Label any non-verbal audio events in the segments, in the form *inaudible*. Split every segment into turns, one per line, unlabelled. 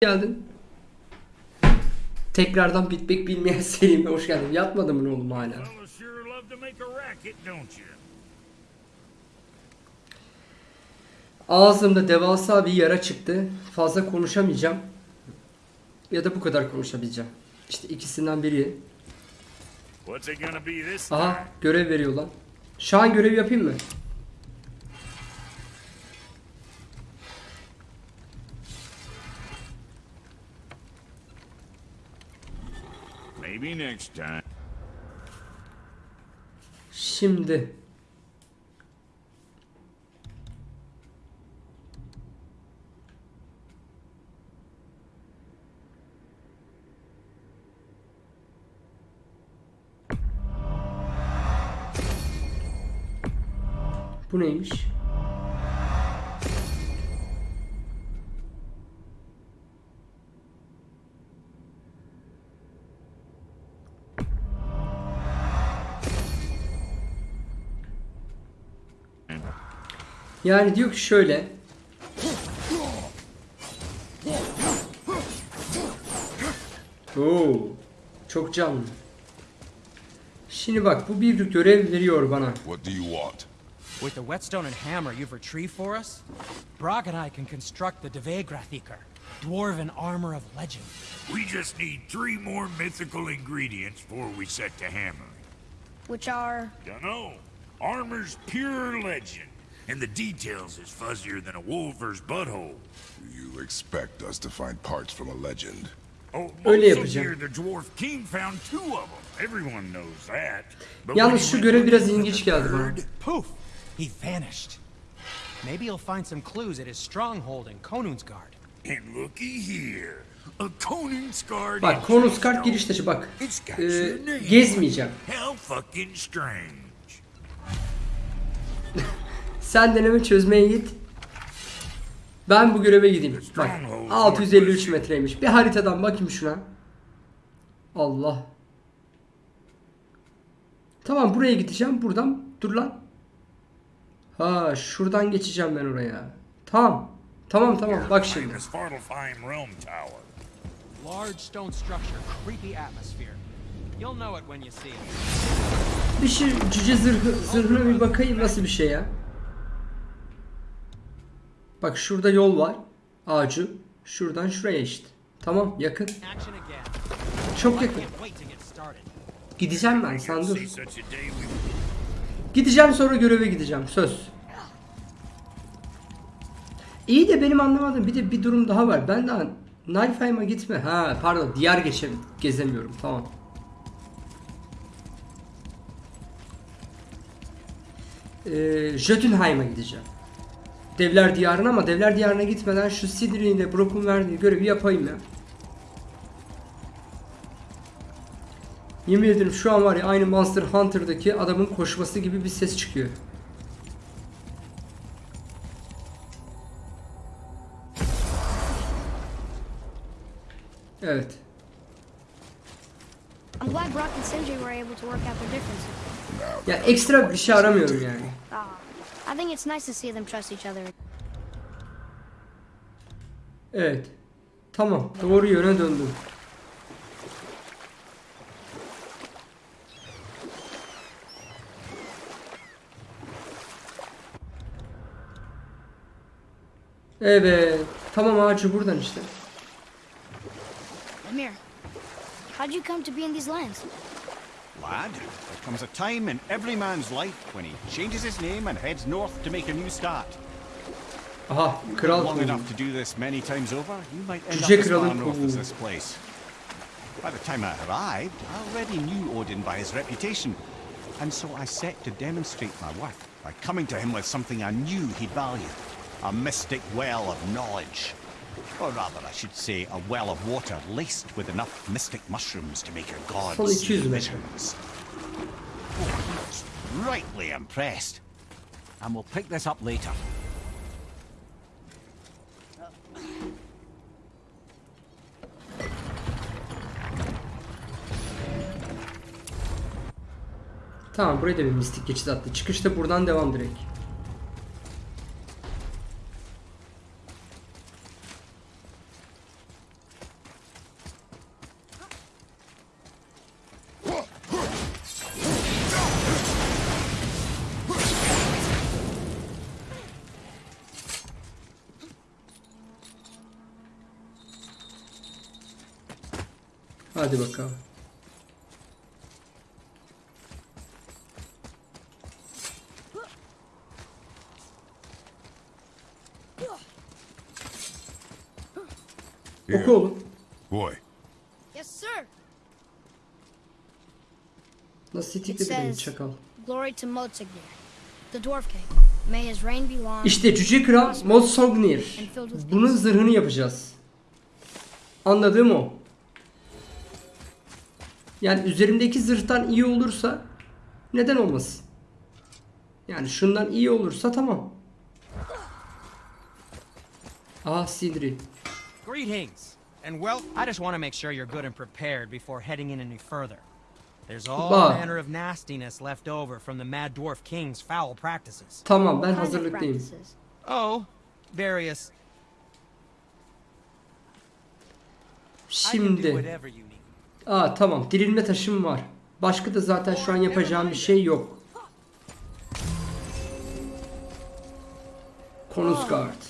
geldin. Tekrardan bitmek bilmeyen serime hoş geldin. Yatmadın mı oğlum hala? Ağzımda devasa bir yara çıktı. Fazla konuşamayacağım. Ya da bu kadar konuşabileceğim. İşte ikisinden biri. Aha görev veriyor lan. Şahan görev yapayım mı?
Maybe next time.
Şimdi. Bu neymiş? Yani diyor ki şöyle. Oo, çok canlı. Şimdi bak bu bir görev veriyor bana.
What do you want?
With the whetstone and hammer you've retrieved for us, Brog and I can construct the Devegrathikar, dwarven armor of legend.
We just need three more mythical ingredients before we set to hammering.
Which are
Dunno. Armor's pure legend, and the details is fuzzier than a wolver's butthole.
You expect us to find parts from a legend?
Oh,
Öyle yapacağım.
here the dwarf king found two of them. Everyone knows that. But
Yalnız şu görev biraz ilginç geldi bana.
Poof! He vanished. Maybe you'll find some clues at his stronghold in Konunsgard.
And looky here.
Bak konus kart giriş taşı bak.
It's got your name.
gezmeyeceğim. *laughs* Sen deneme çözmeye git. Ben bu göreve gideyim. Bak 653 metreymiş. Bir haritadan bakayım şuna. Allah. Tamam buraya gideceğim. Buradan dur lan. Ha şuradan geçeceğim ben oraya. Tamam. Tamam tamam bak şimdi.
Famous Fartlefheim Realm Tower.
Large stone structure, creepy atmosphere. You'll know it when you see it.
Bir şey cüce zırhı, zırhına bir bakayım nasıl bir şey ya. Bak şurada yol var. Ağacı. Şuradan şuraya işte. Tamam yakın. Çok yakın. Gideceğim ben sen dur. Gideceğim sonra göreve gideceğim. Söz. İyi de benim anlamadığım bir de bir durum daha var. Ben daha Niflheim'a gitme. Ha pardon diyar geçem gezemiyorum. Tamam. Ee, Jötunheim'a gideceğim. Devler diyarına ama devler diyarına gitmeden şu Sidri ile Brock'un verdiği görevi yapayım ya. Yemin ederim şu an var ya aynı Monster Hunter'daki adamın koşması gibi bir ses çıkıyor. Evet. Ya ekstra bir şey aramıyorum yani.
I think it's nice to see them trust each other.
Evet. Tamam. Doğru yöne döndüm. Evet. Tamam ağacı buradan işte.
Amir, how'd you come to be in these lands?
Lad, there comes a time in every man's life when he changes his name and heads north to make a new start.
Aha kral
Long enough to do this many times over, you might end up as far north as this place. By the time I arrived, I already knew Odin by his reputation, and so I set to demonstrate my worth by coming to him with something I knew he'd value. A mystic well of knowledge. Or rather, I should say, a well of water laced with enough mystic mushrooms to make your gods
200
see
metre.
visions. Oh, was rightly impressed. And we'll pick this up later.
Tamam buraya da bir mistik geçit attı. Çıkışta buradan devam direkt. Hadi bakalım. Oku oğlum.
boy.
Yes, sir.
Nasıl
It
itikledi beni
says,
çakal.
Glory to Motsignir, the Dwarf King. May his reign be long.
İşte Cüce Kral Motsognir. Bunun zırhını yapacağız. Anladığım o. Yani üzerimdeki zırhtan iyi olursa neden olmasın? Yani şundan iyi olursa tamam. Ah Sindri.
Greetings. And well, I just want to make sure you're good and prepared before heading in any further. There's all manner of nastiness left over from the Mad Dwarf King's foul practices.
Tamam ben hazırlıklıyım.
Oh, various.
Şimdi. Aa tamam dirilme taşım var. Başka da zaten şu an yapacağım bir şey yok. Konusgard.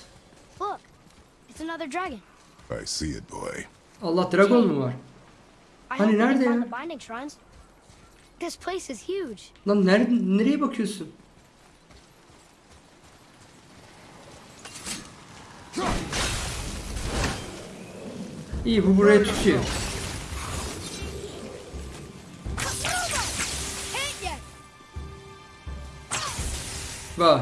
Look, it's another dragon.
I see it, boy.
Allah dragon mu var? Hani nerede ya?
This place is huge.
Lan nerede, nereye bakıyorsun? İyi bu buraya tutuyor. Vay.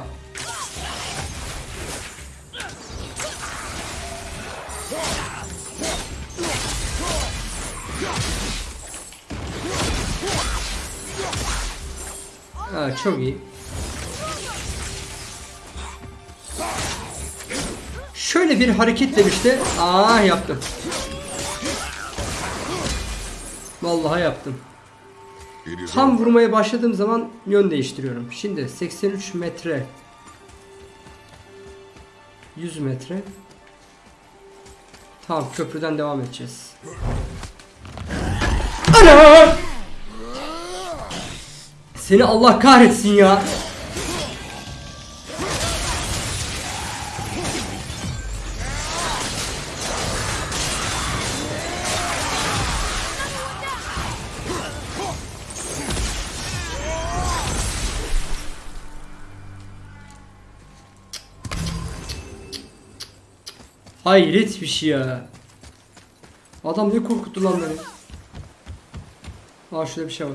Ha, çok iyi. Şöyle bir hareketle işte. Aa yaptım. Vallahi yaptım. Tam vurmaya başladığım zaman yön değiştiriyorum. Şimdi 83 metre 100 metre Tamam köprüden devam edeceğiz. Ana! Seni Allah kahretsin ya. Hayret bir şey ya. Adam ne korkuttu lan beni. Aa şurada bir şey var.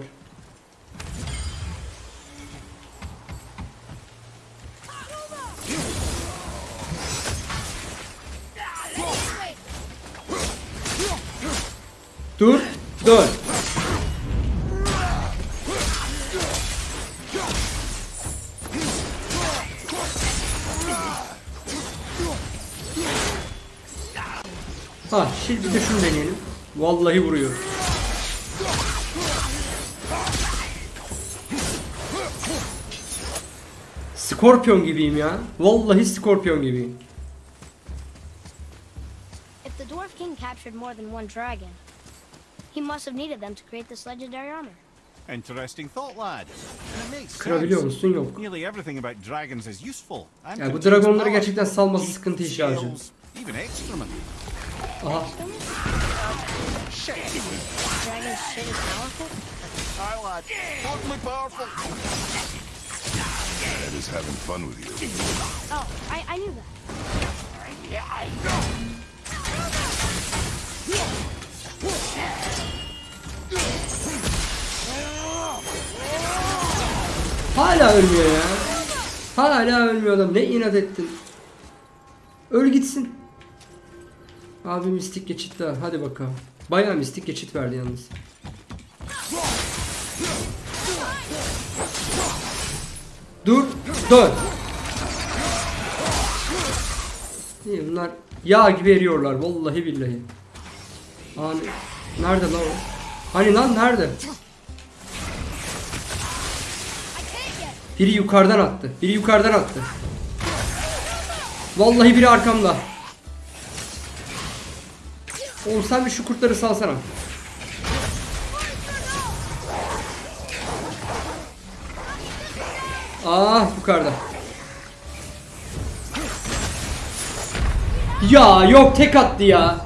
Skorpion gibiyim ya. Vallahi skorpion gibiyim.
If the Dwarf King captured more than one dragon, he must have needed them to create this legendary armor.
Interesting thought, lad.
Kırabiliyor musun? Yok.
Nearly everything about dragons is useful.
Ya bu dragonları gerçekten salması sıkıntı işi
excrement.
Aha.
Dragon shit is powerful?
Aye, lad. Totally powerful.
Dad is having fun with you.
Oh, I, I knew that.
Hala ölmüyor ya. Hala ölmüyor adam. Ne inat ettin. Öl gitsin. Abi mistik geçit daha. Hadi bakalım. Bayağı mistik geçit verdi yalnız. Dur. Dur. İyi bunlar yağ gibi eriyorlar. Vallahi billahi. Hani nerede lan o? Hani lan nerede? Biri yukarıdan attı. Biri yukarıdan attı. Vallahi biri arkamda. Oğlum bir şu kurtları salsana. Ah yukarıda. Ya yok tek attı ya.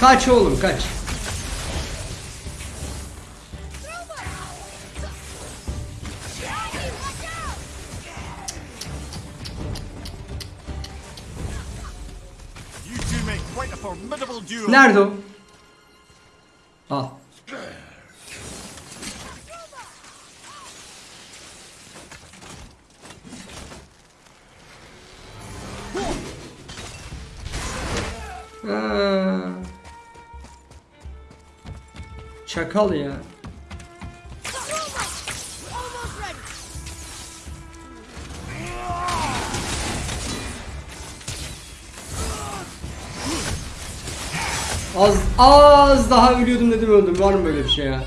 Kaç oğlum kaç. Nerede o? Al. Çakal ya. Az az daha ölüyordum dedim öldüm. Var mı böyle bir şey ya?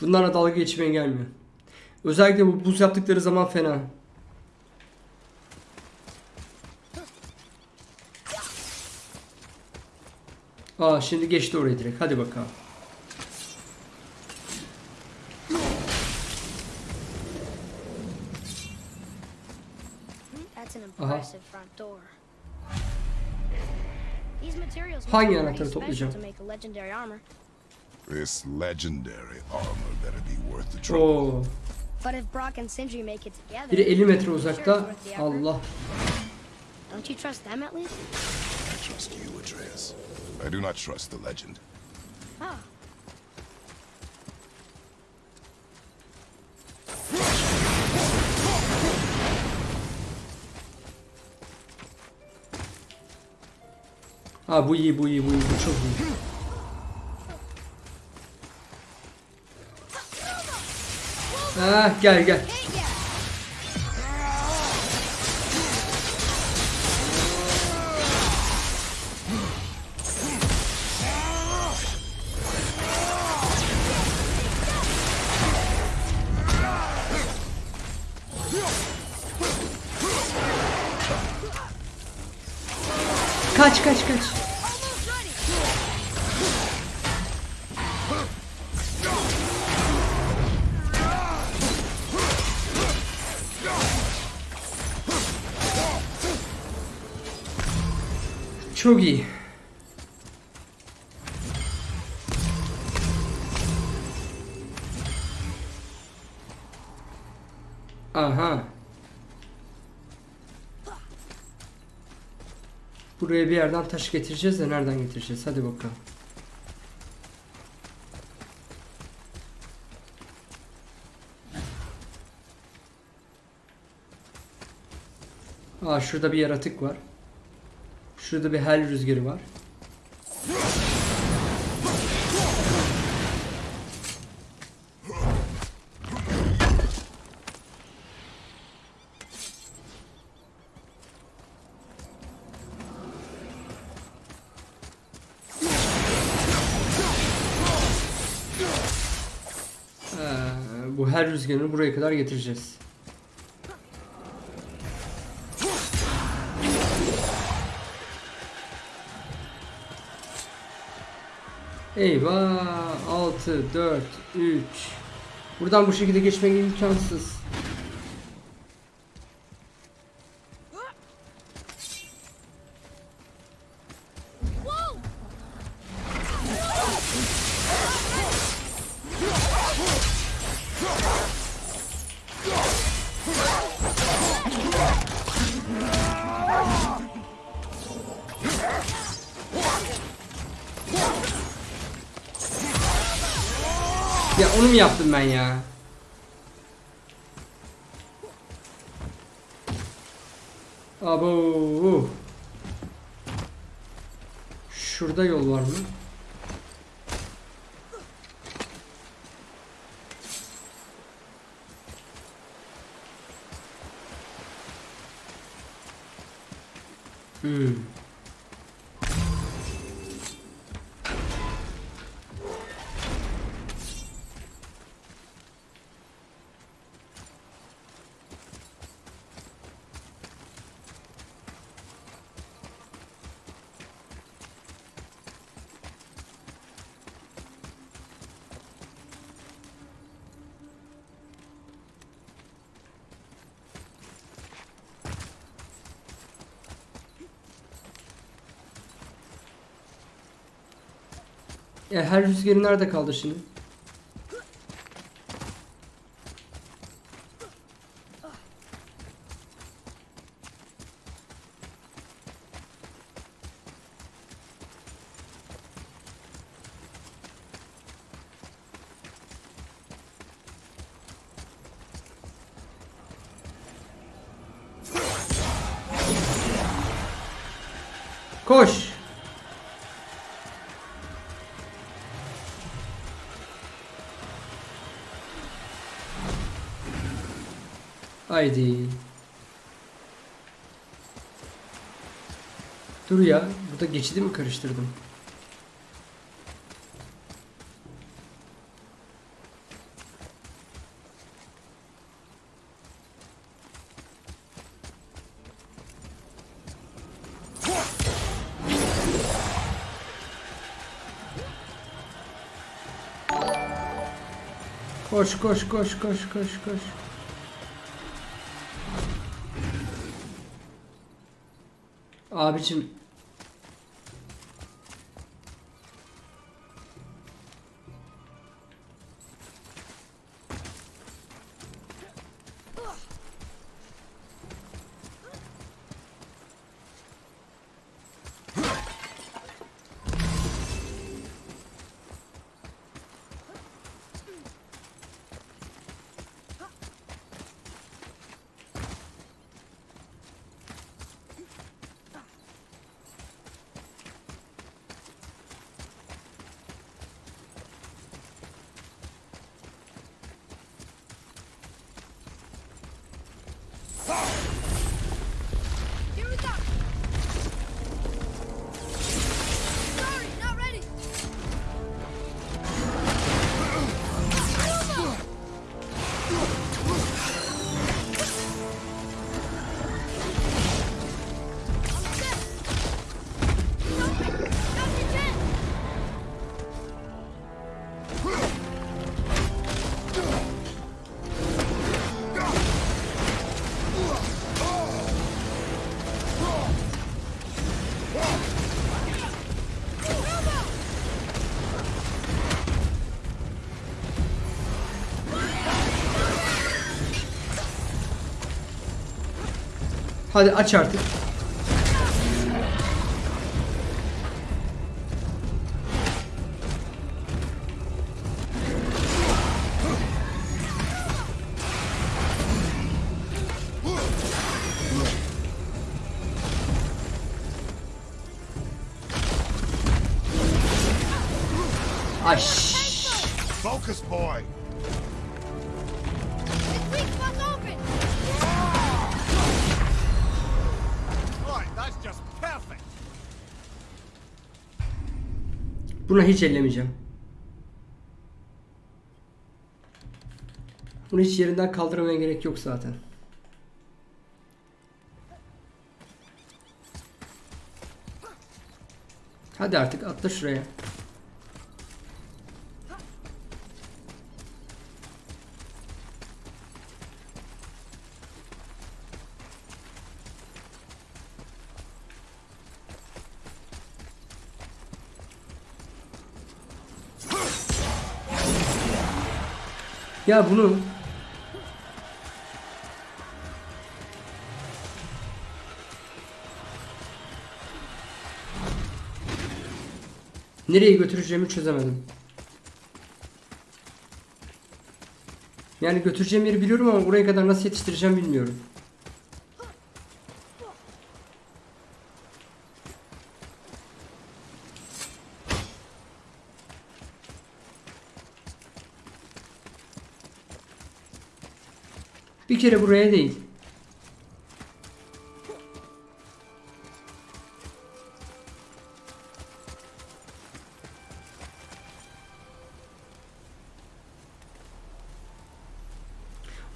Bunlarla dalga geçmeye gelmiyor. Özellikle bu buz yaptıkları zaman fena. Aa şimdi geçti oraya direkt. Hadi bakalım. Hangi anahtarı toplayacağım?
to make a legendary armor.
This legendary armor better be worth the trouble.
Oo.
But if Brock and Sindri make it together,
Biri 50 metre uzakta. Allah.
Don't you trust them at least?
I trust you, Atreus. I do not trust the legend.
Ah,
Ha bu iyi bu iyi bu iyi bu çok iyi. Ah gel gel. Kaç kaç kaç. Çok iyi. Aha. Buraya bir yerden taş getireceğiz de nereden getireceğiz? Hadi bakalım. Aa şurada bir yaratık var. Şurada bir hel rüzgarı var. Ee, bu her rüzgarını buraya kadar getireceğiz. Eyvah 6 4 3 Buradan bu şekilde geçmek imkansız. E, her rüzgarı nerede kaldı şimdi? Haydi. Dur ya. Burada geçidi mi karıştırdım? Koş koş koş koş koş koş. Abicim hadi aç artık. Buna hiç ellemeyeceğim. Bunu hiç yerinden kaldırmaya gerek yok zaten. Hadi artık atla şuraya. Ya bunu nereye götüreceğimi çözemedim. Yani götüreceğim yeri biliyorum ama buraya kadar nasıl yetiştireceğim bilmiyorum. Bir kere buraya değil.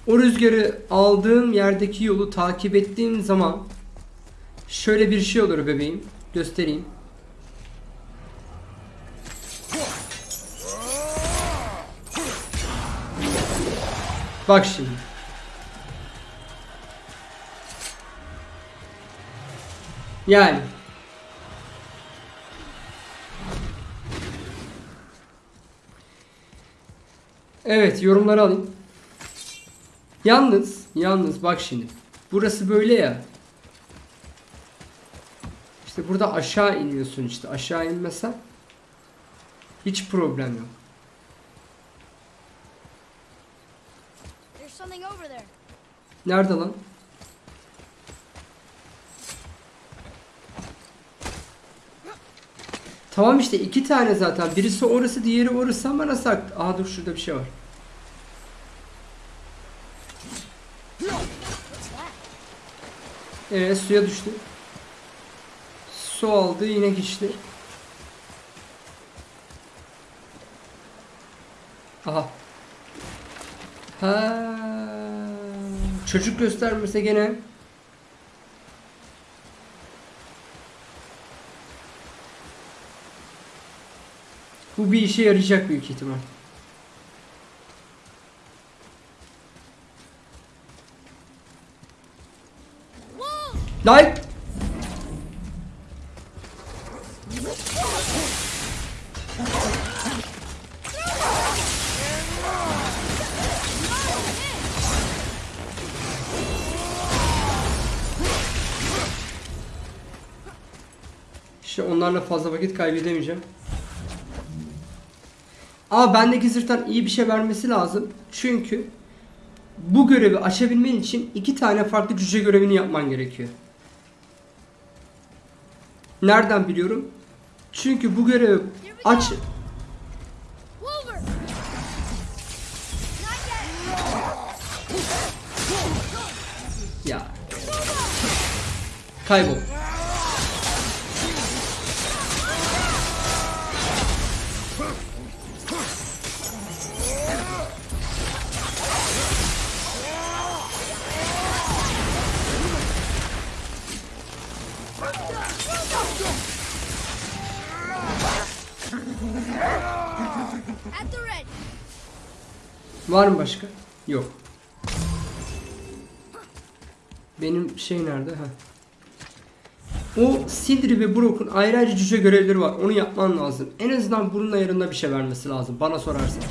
O rüzgarı aldığım yerdeki yolu takip ettiğim zaman şöyle bir şey olur bebeğim. Göstereyim. Bak şimdi. Yani Evet yorumları alayım. Yalnız, yalnız bak şimdi. Burası böyle ya. İşte burada aşağı iniyorsun işte. Aşağı inmesen hiç problem yok. Nerede lan? Tamam işte iki tane zaten. Birisi orası, diğeri orası ama nasıl? ak- Aa dur şurada bir şey var. Ee suya düştü. Su aldı yine geçti. Aha. Ha. Çocuk göstermese gene. Bu bir işe yarayacak büyük ihtimal. Like. İşte onlarla fazla vakit kaybedemeyeceğim. Ama bendeki zırhtan iyi bir şey vermesi lazım. Çünkü bu görevi açabilmen için iki tane farklı cüce görevini yapman gerekiyor. Nereden biliyorum? Çünkü bu görevi aç... Ya. Kaybol. Var mı başka? Yok. Benim şey nerede? Ha. O Sindri ve Brock'un ayrı ayrı cüce görevleri var. Onu yapman lazım. En azından bunun ayarında bir şey vermesi lazım. Bana sorarsan.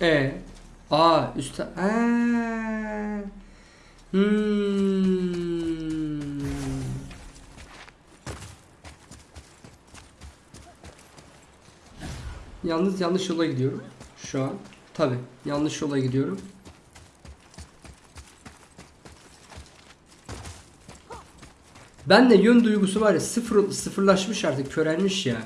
E. Aa üstte. Aa. Hmm. Yalnız yanlış yola gidiyorum şu an. Tabi yanlış yola gidiyorum. Ben de yön duygusu var ya sıfır, sıfırlaşmış artık körelmiş ya.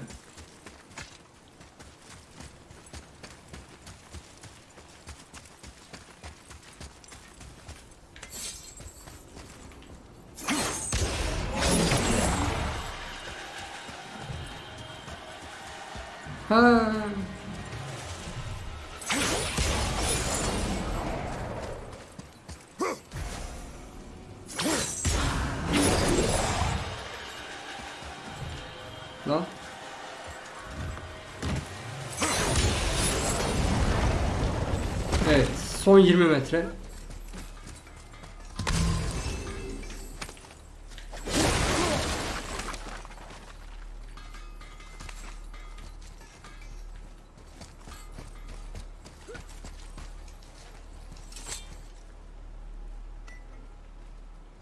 20 metre.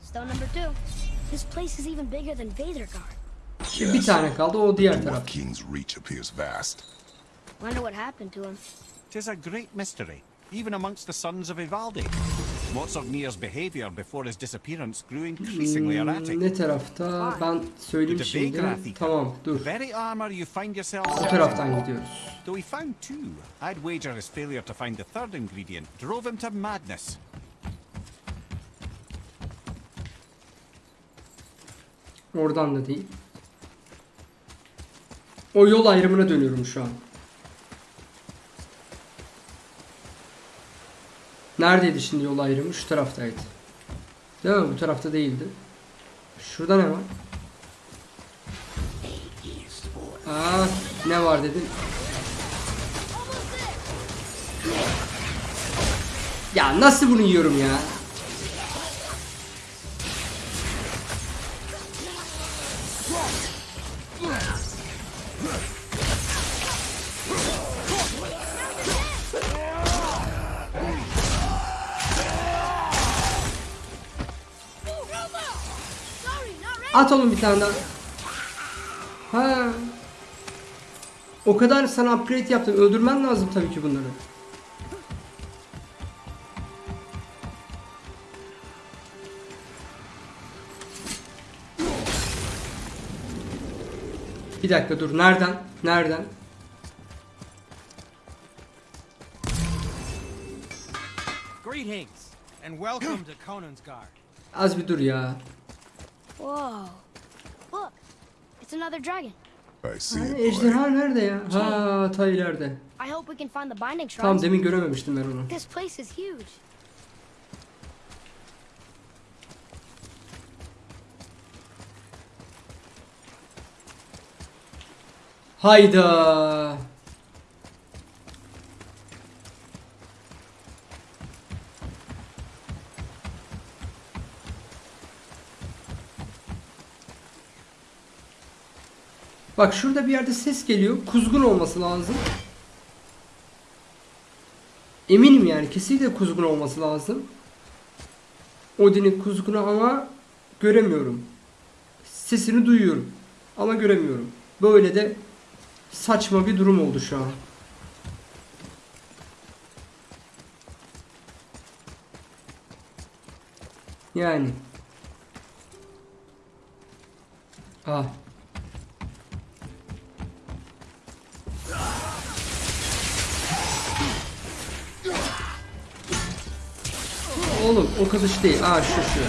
Stone number two. This place is even bigger than Vadergard.
Şimdi bir tane kaldı o diğer taraf.
King's reach appears vast.
Wonder what happened to him.
Tis a great mystery, even amongst the sons of Ivaldi. What's of Nir's behaviour before his disappearance grew increasingly erratic.
Ne tarafta? Ben söyleyeyim şimdi. Tamam
the
dur.
very armour you find yourself
Bu taraftan gidiyoruz.
Though he found two, I'd wager his failure to find the third ingredient drove him to madness.
Oradan da değil. O yol ayrımına dönüyorum şu an. Neredeydi şimdi yol ayrımı? Şu taraftaydı. Değil mi? Bu tarafta değildi. Şurada ne var? Aa, ne var dedin? Ya nasıl bunu yiyorum ya?
Not ready.
At oğlum bir tane daha. Ha. O kadar sana upgrade yaptım. Öldürmen lazım tabii ki bunları. Bir dakika dur. Nereden? Nereden?
Greetings, and welcome to Conan's Guard.
Az bir dur ya.
Whoa. Look, it's another dragon.
I see it,
ejderha nerede ya? Ha ta ileride.
I hope we can find the binding
Tamam
shrines.
demin görememiştim ben onu.
This place is huge.
Hayda. Bak şurada bir yerde ses geliyor. Kuzgun olması lazım. Eminim yani kesinlikle kuzgun olması lazım. Odin'in kuzgunu ama göremiyorum. Sesini duyuyorum ama göremiyorum. Böyle de saçma bir durum oldu şu an. Yani. Ah. Oğlum o kılıç değil. Aa şu şu.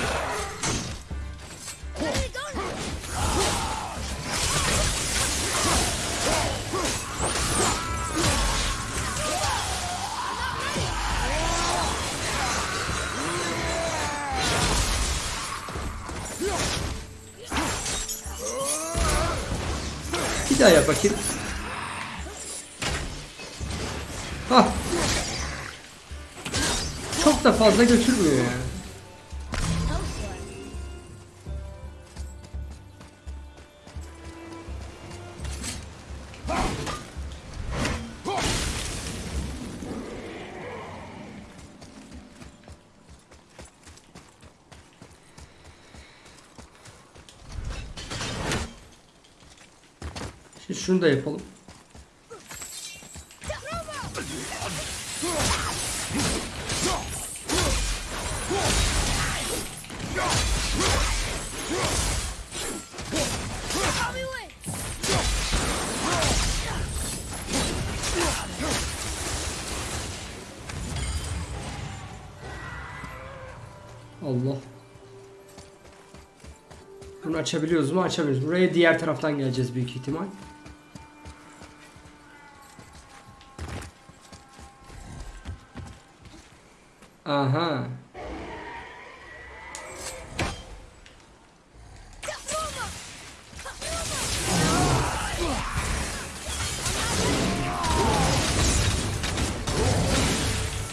Bir daha yap bakayım. Da fazla götürmüyor yani. Şunu da yapalım. Açabiliyoruz mu? Açabiliyoruz. Buraya diğer taraftan geleceğiz büyük ihtimal. Aha.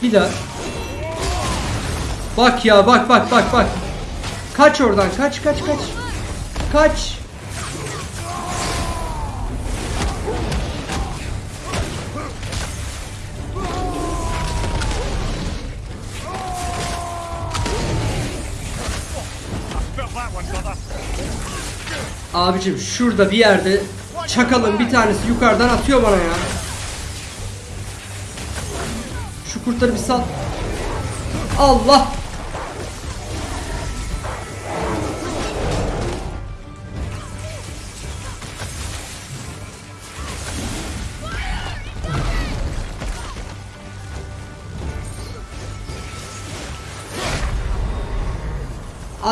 Bir daha. Bak ya bak bak bak bak. Kaç oradan kaç kaç kaç. Kaç. Abicim şurada bir yerde çakalın bir tanesi yukarıdan atıyor bana ya. Şu kurtları bir sal. Allah.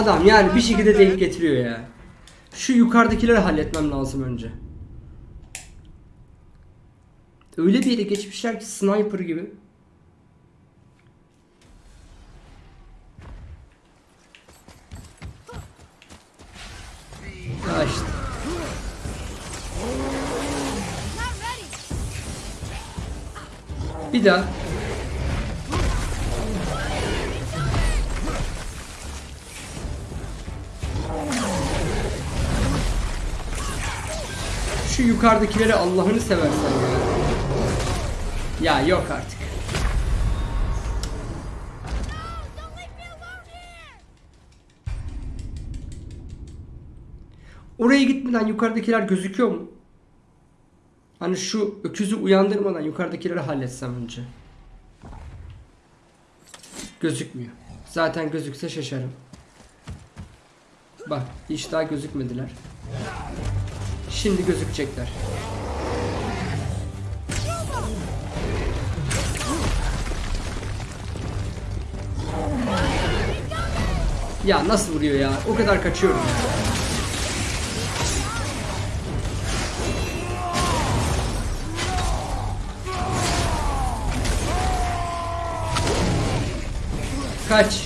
Adam yani bir şekilde denk getiriyor ya. Şu yukarıdakileri halletmem lazım önce. Öyle bir yere geçmişler ki sniper gibi. Ya. Bir daha. Yukarıdakileri Allah'ını seversen ya. Ya yok artık. Oraya gitmeden yukarıdakiler gözüküyor mu? Hani şu öküzü uyandırmadan yukarıdakileri halletsem önce. Gözükmüyor. Zaten gözükse şaşarım. Bak hiç daha gözükmediler. Şimdi gözükecekler. Ya nasıl vuruyor ya? O kadar kaçıyorum. Kaç.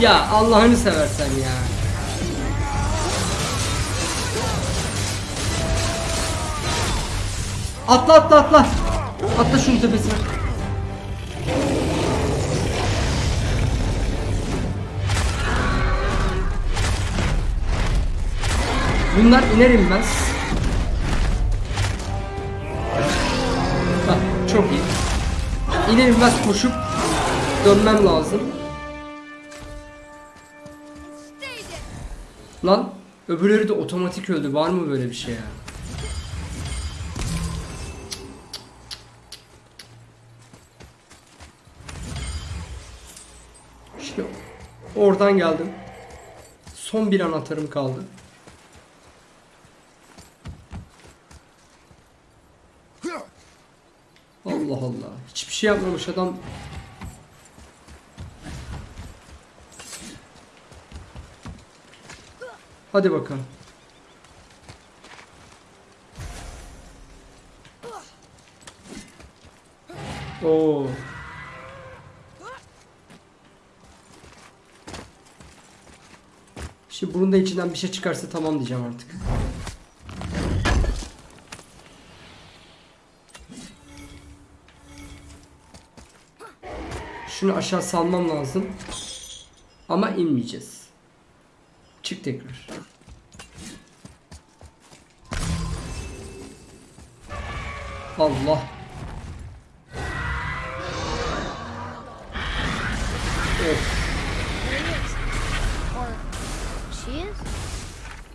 Ya Allah'ını seversen ya. Atla atla atla. Atla şunun tepesine. Bunlar iner inmez. Bak çok iyi. İner inmez koşup dönmem lazım. Lan öbürleri de otomatik öldü. Var mı böyle bir şey ya? Şimdi oradan geldim. Son bir anahtarım kaldı. Allah Allah. Hiçbir şey yapmamış adam. Hadi bakalım. Oo. Şimdi bunun da içinden bir şey çıkarsa tamam diyeceğim artık. Şunu aşağı salmam lazım. Ama inmeyeceğiz. Çık tekrar. Allah. Of.
Or she is?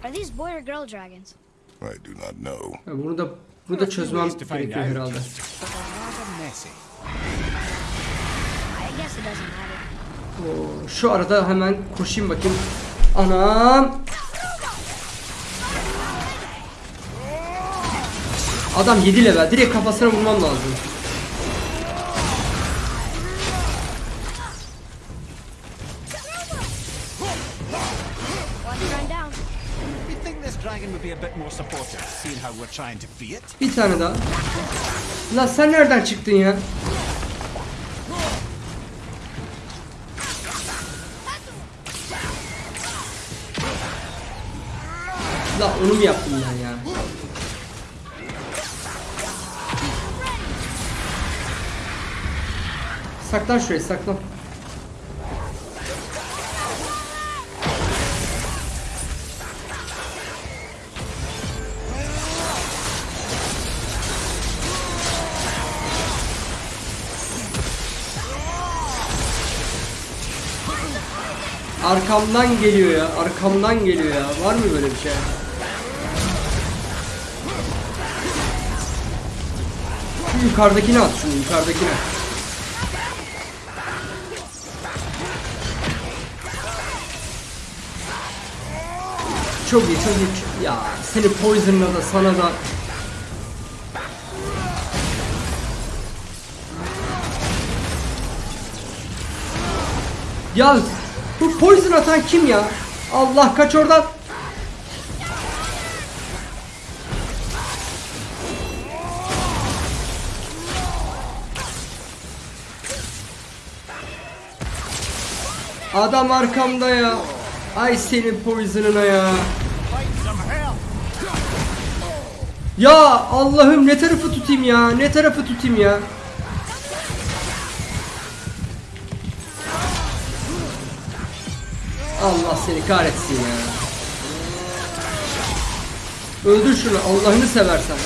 Are these boy or girl dragons?
I do not know.
Bunu da bunu da çözmem gerekiyor herhalde.
But they're rather messy.
I guess it doesn't matter.
Oo, Şu arada hemen koşayım bakayım. Anam. Adam 7 level. Direkt kafasına vurmam lazım. Bir tane daha. Lan sen nereden çıktın ya? La onu mu yaptım Saklan şuraya saklan. Arkamdan geliyor ya. Arkamdan geliyor ya. Var mı böyle bir şey? Şu yukarıdakini at şunu yukarıdakini. Çok iyi çok iyi. Ya seni Poison'la da sana da Ya bu poison atan kim ya? Allah kaç oradan. Adam arkamda ya. Ay senin poison'ına ya. Ya Allah'ım ne tarafı tutayım ya? Ne tarafı tutayım ya? Allah seni kahretsin ya. Öldür şunu Allah'ını seversen.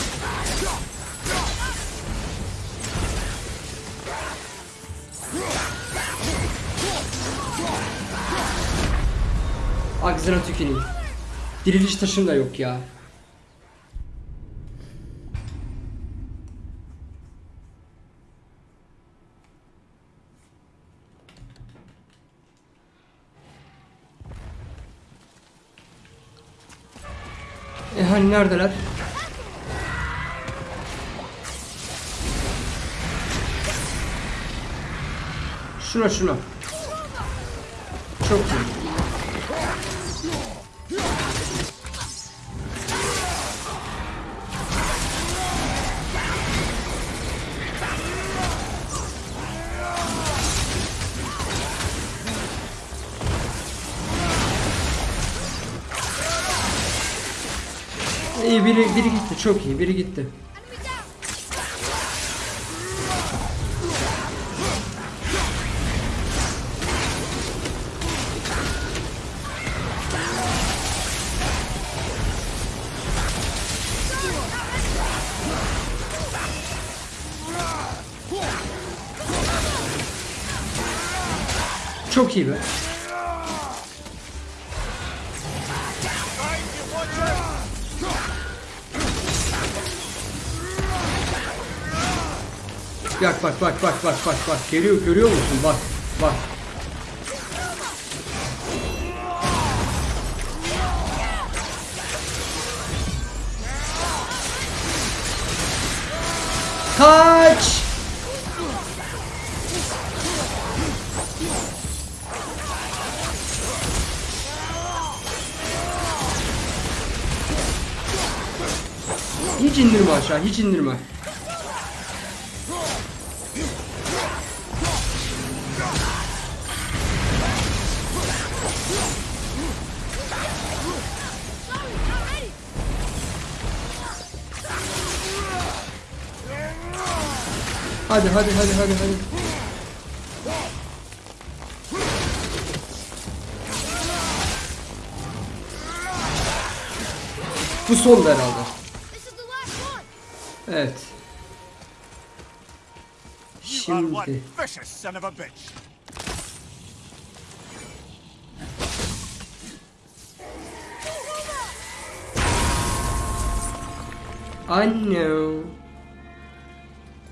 Ağzına tüküreyim. Diriliş taşım da yok ya. Neredeler? Şuna şuna. Çok iyi. Biri, biri gitti çok iyi biri gitti. Çok iyi be. Bak bak bak bak bak bak bak geliyor görüyor musun bak bak. Kaç! Hiç indirme aşağı, hiç indirme. Hadi hadi hadi hadi hadi. Bu son herhalde. Evet. Şimdi
vicious son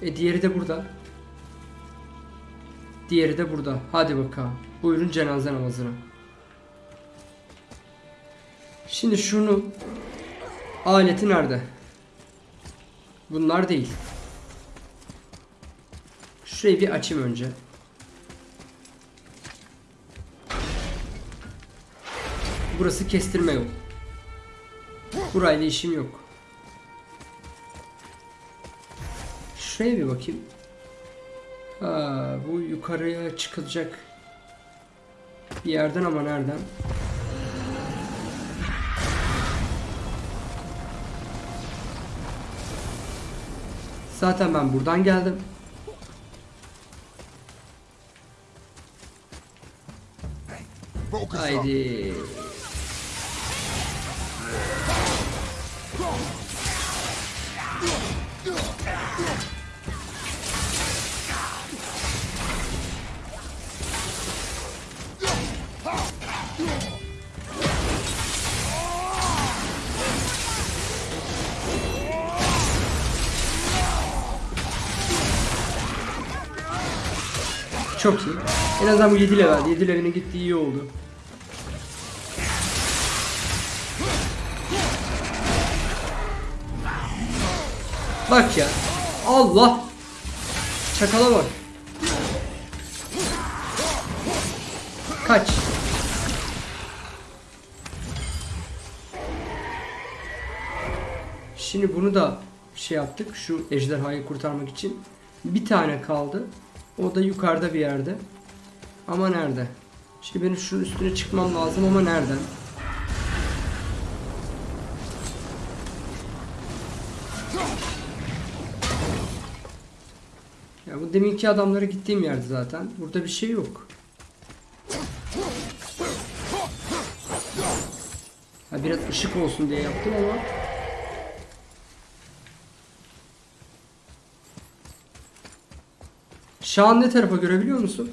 E diğeri de burada. Diğeri de burada. Hadi bakalım. Buyurun cenaze namazına. Şimdi şunu aleti nerede? Bunlar değil. Şurayı bir açayım önce. Burası kestirme yol. Burayla işim yok. Şuraya bir bakayım. Ha, bu yukarıya çıkılacak bir yerden ama nereden? Zaten ben buradan geldim. Haydi. Çok iyi. En azından bu 7 level. 7 level'in gittiği iyi oldu. Bak ya. Allah. Çakala bak. Kaç. Şimdi bunu da şey yaptık. Şu ejderhayı kurtarmak için. Bir tane kaldı. O da yukarıda bir yerde. Ama nerede? Şimdi benim şunun üstüne çıkmam lazım ama nereden? Ya bu deminki adamlara gittiğim yerde zaten. Burada bir şey yok. Ha, biraz ışık olsun diye yaptım ama. Şahan ne tarafa görebiliyor musun?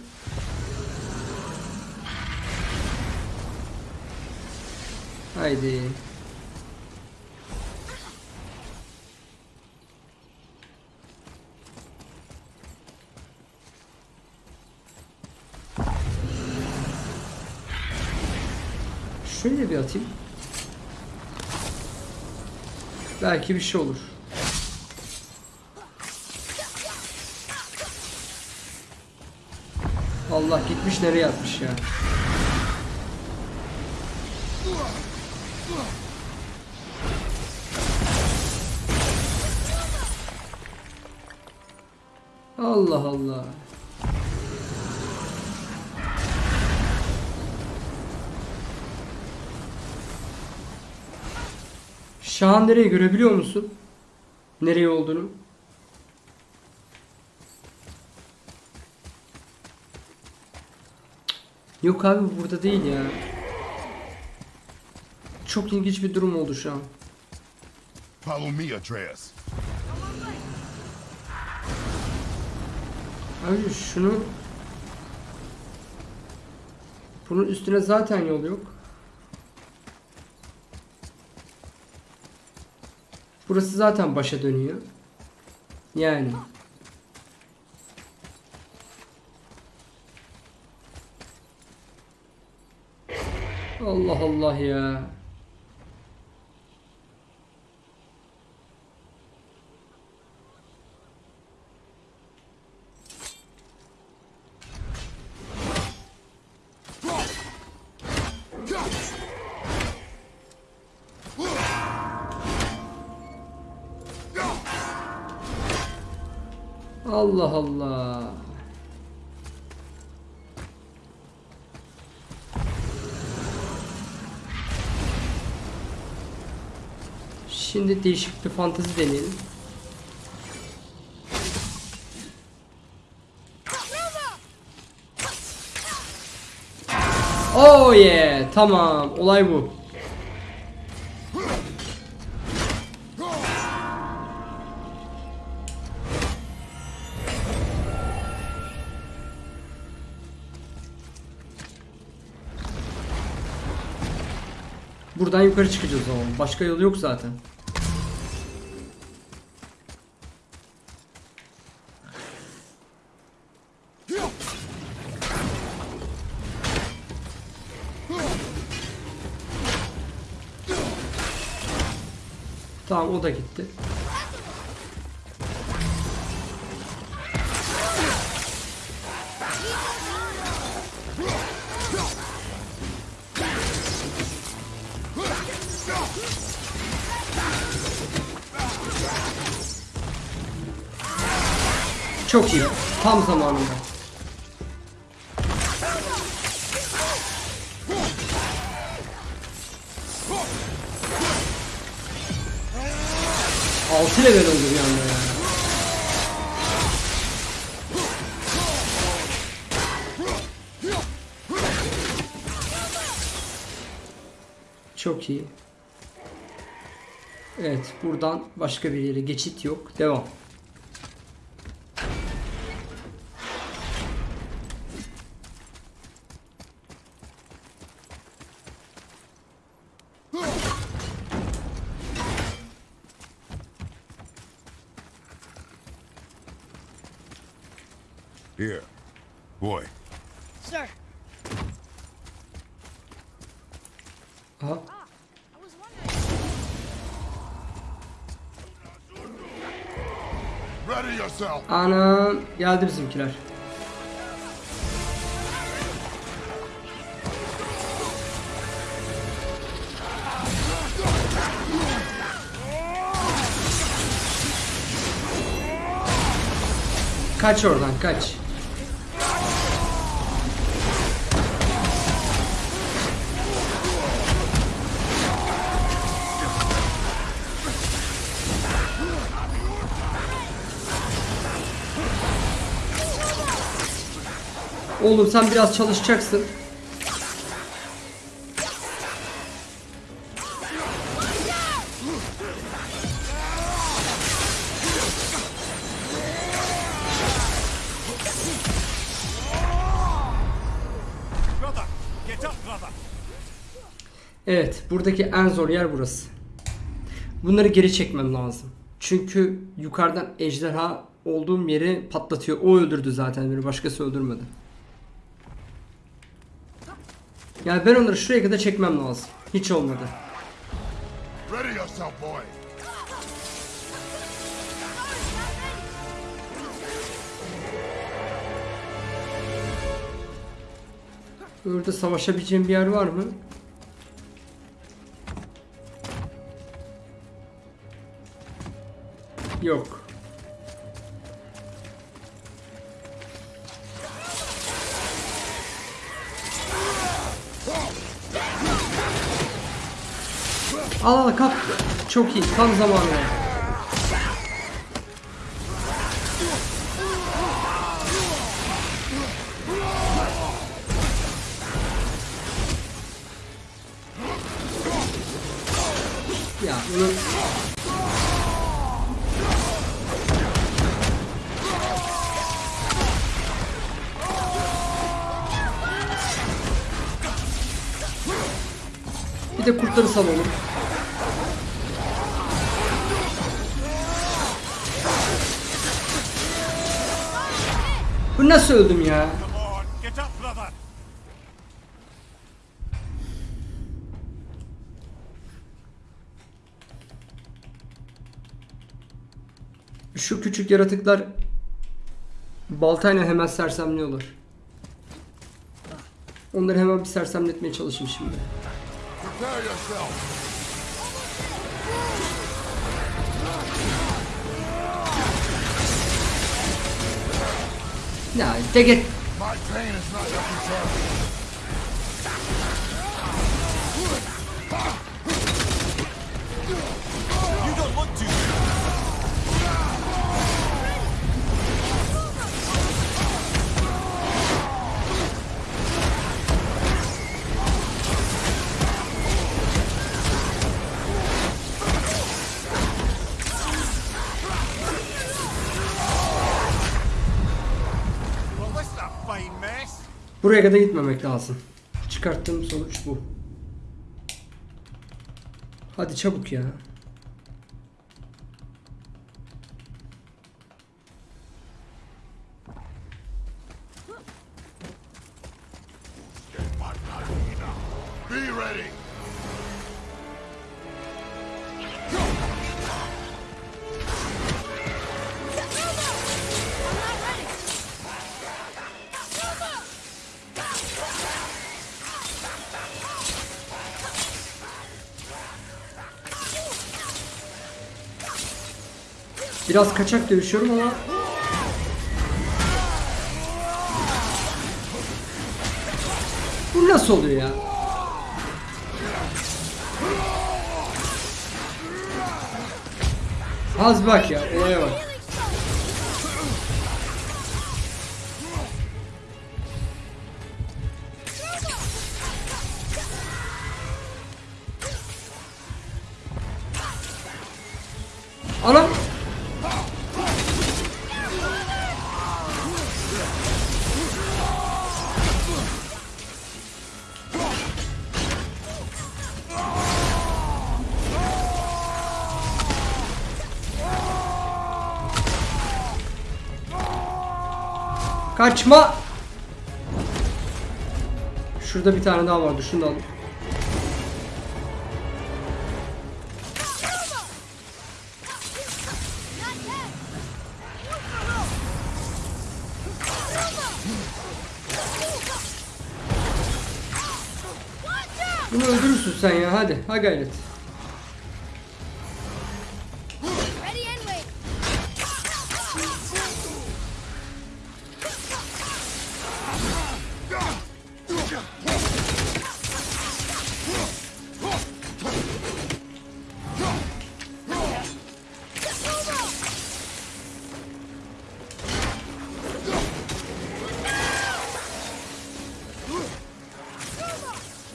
Haydi. Şöyle bir atayım. Belki bir şey olur. Allah gitmiş nereye atmış ya. Allah Allah. Şahan nereye görebiliyor musun? Nereye olduğunu? Yok abi burada değil ya. Çok ilginç bir durum oldu şu an.
Follow me, Atreus.
Abi şunu bunun üstüne zaten yol yok. Burası zaten başa dönüyor. Yani. Allah Allah ya. Allah Allah. Şimdi değişik bir fantezi deneyelim. Oh yeah, tamam. Olay bu. Buradan yukarı çıkacağız o zaman. Başka yolu yok zaten. Tamam o da gitti. Çok iyi. Tam zamanında. Altı level oldu bir anda ya. Çok iyi. Evet, buradan başka bir yere geçit yok. Devam.
Here. Boy,
Sir,
Aha.
I was wondering.
ready yourself.
Ana geldi bizimkiler. Kaç oradan kaç. Oğlum sen biraz çalışacaksın. Evet, buradaki en zor yer burası. Bunları geri çekmem lazım. Çünkü yukarıdan ejderha olduğum yeri patlatıyor. O öldürdü zaten beni. Başkası öldürmedi. Yani ben onları şuraya kadar çekmem lazım. Hiç olmadı. Burada savaşabileceğim bir yer var mı? Yok. Al al kap. Çok iyi. Tam zamanı. Ya bunu Bir de kurtları salalım. Bu nasıl öldüm ya? Şu küçük yaratıklar baltayla hemen sersemliyorlar. Onları hemen bir sersemletmeye çalışayım şimdi.
Prepare yourself.
Ya de git.
My pain is not.
You don't look too
Buraya kadar gitmemek lazım. Çıkarttığım sonuç bu. Hadi çabuk ya. Biraz kaçak dövüşüyorum ama Bu nasıl oluyor ya? Az bak ya, olaya bak. Kaçma! Şurada bir tane daha vardı. Şunu da. Bunu öldürürsün sen ya hadi. Ha gayret.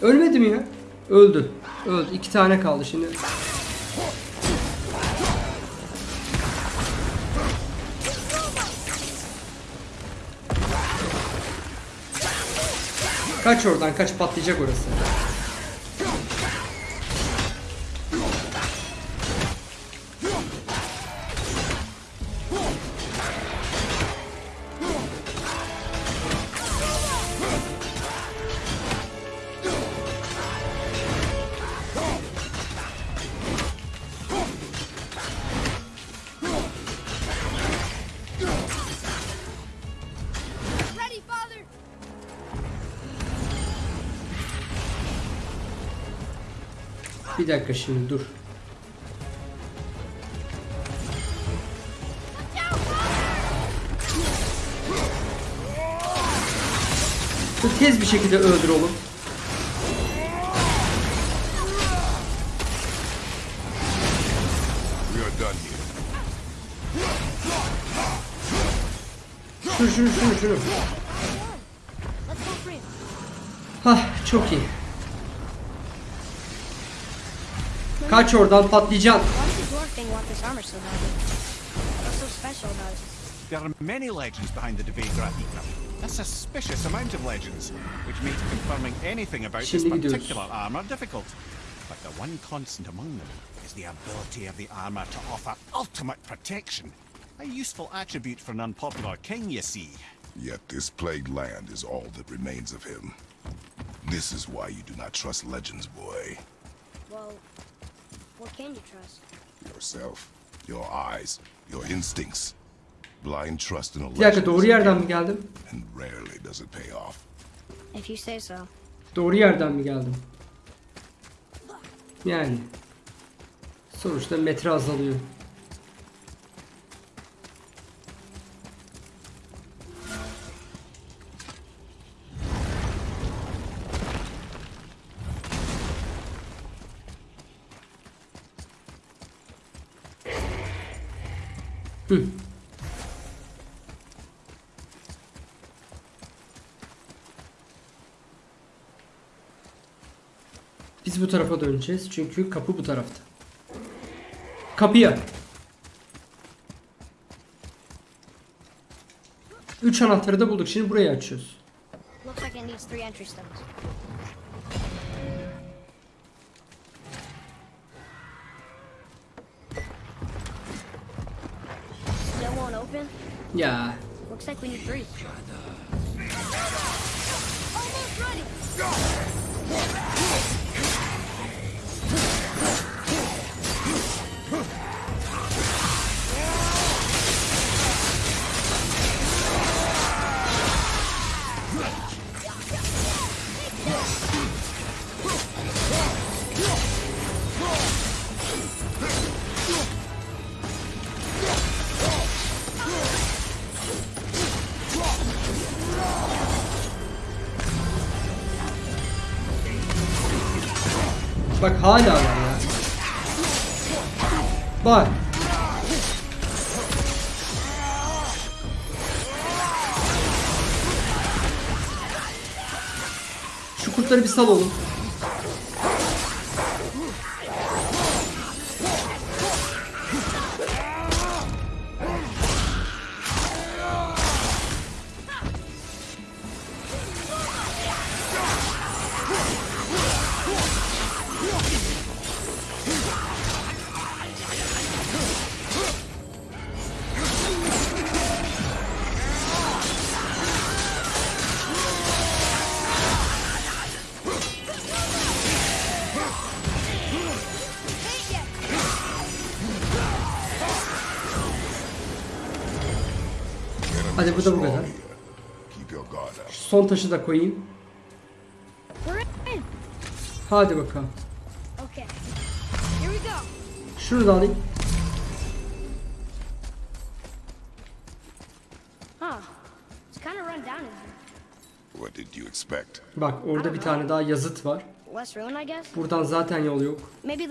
Ölmedi mi ya? Öldü. Öldü. İki tane kaldı şimdi. Kaç oradan kaç patlayacak orası. Dakika şimdi dur. Dur, Tez bir şekilde öldür oğlum.
We are done here.
Şunu şunu şunu şunu. Hah çok iyi.
Special about it?
There are many legends behind the Dve Grathika. A suspicious amount of legends, which makes confirming anything about this particular armor difficult. But the one constant among them is the ability of the armor to offer ultimate protection. A useful attribute for an unpopular king, you see.
Yet this plagued land is all that remains of him. This is why you do not trust legends, boy.
Can you trust?
Yourself, your eyes, your instincts. Blind trust in a
Bir dakika doğru yerden mi geldim?
and rarely does it pay off.
If you say so.
Doğru yerden mi geldim? Yani. Sonuçta metre azalıyor. Biz bu tarafa döneceğiz çünkü kapı bu tarafta. Kapıya. Üç anahtarı da bulduk. Şimdi burayı açıyoruz.
Looks
Şu son taşı da koyayım. Hadi bakalım.
Okay. Here we go!
Şunu da alayım.
Huh. It's kind of run down in here.
What did you expect?
Bak orada bir tane daha yazıt var. Buradan zaten yol yok.
Maybe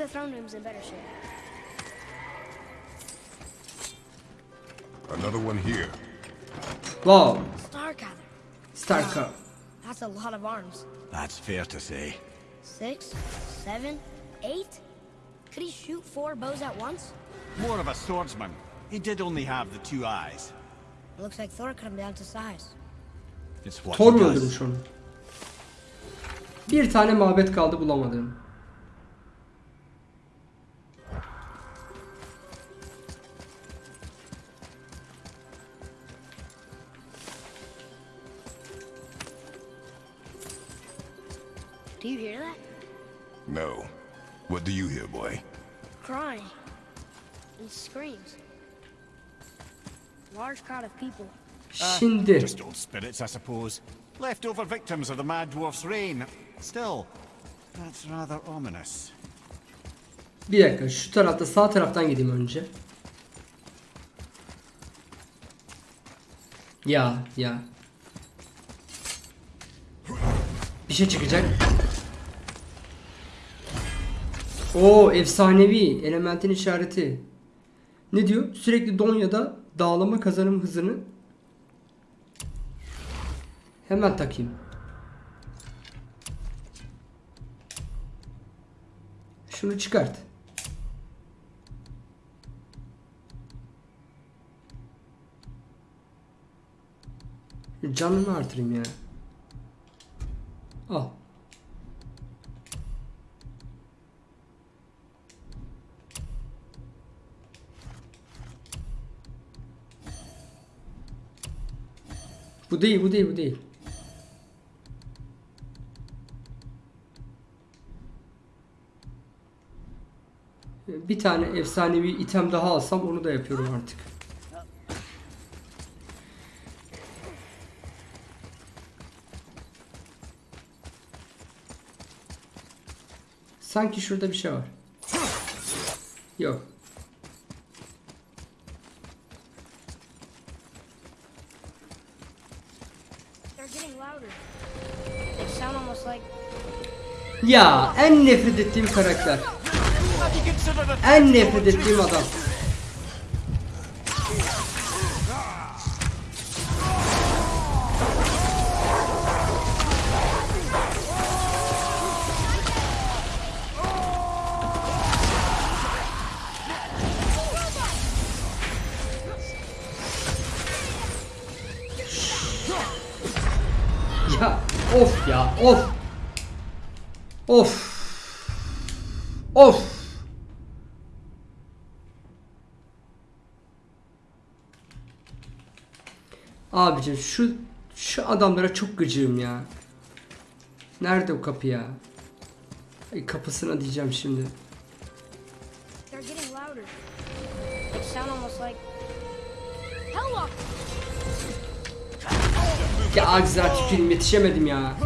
Starka.
That's a lot of arms.
That's fair to say.
Six, seven, eight? Could he shoot four bows at once?
More of a swordsman. He did only have the two eyes.
It looks like Thor cut him down to size.
It's what
Thor
he
mu
does.
öldürmüş onu? Bir tane mabet kaldı bulamadım.
No. What do you hear, boy?
Crying. And screams. Large crowd of people.
Şimdi
Just old spirits, I suppose. Leftover victims of the Mad Dwarf's reign. Still, that's rather ominous.
bir dakika şu tarafta sağ taraftan gideyim önce. Ya ya. Bir şey çıkacak. O efsanevi elementin işareti. Ne diyor? Sürekli don da dağılama kazanım hızını hemen takayım. Şunu çıkart. Canını artırayım ya. Al. Bu değil, bu değil, bu değil. Bir tane efsanevi item daha alsam onu da yapıyorum artık. Sanki şurada bir şey var. Yok. Ya en nefret ettiğim karakter. En nefret ettiğim adam. Ya of ya of. Of. Of. Abicim şu şu adamlara çok gıcığım ya. Nerede o kapı ya? Ay, kapısına diyeceğim şimdi. Ya Agzar tükürüm yetişemedim ya.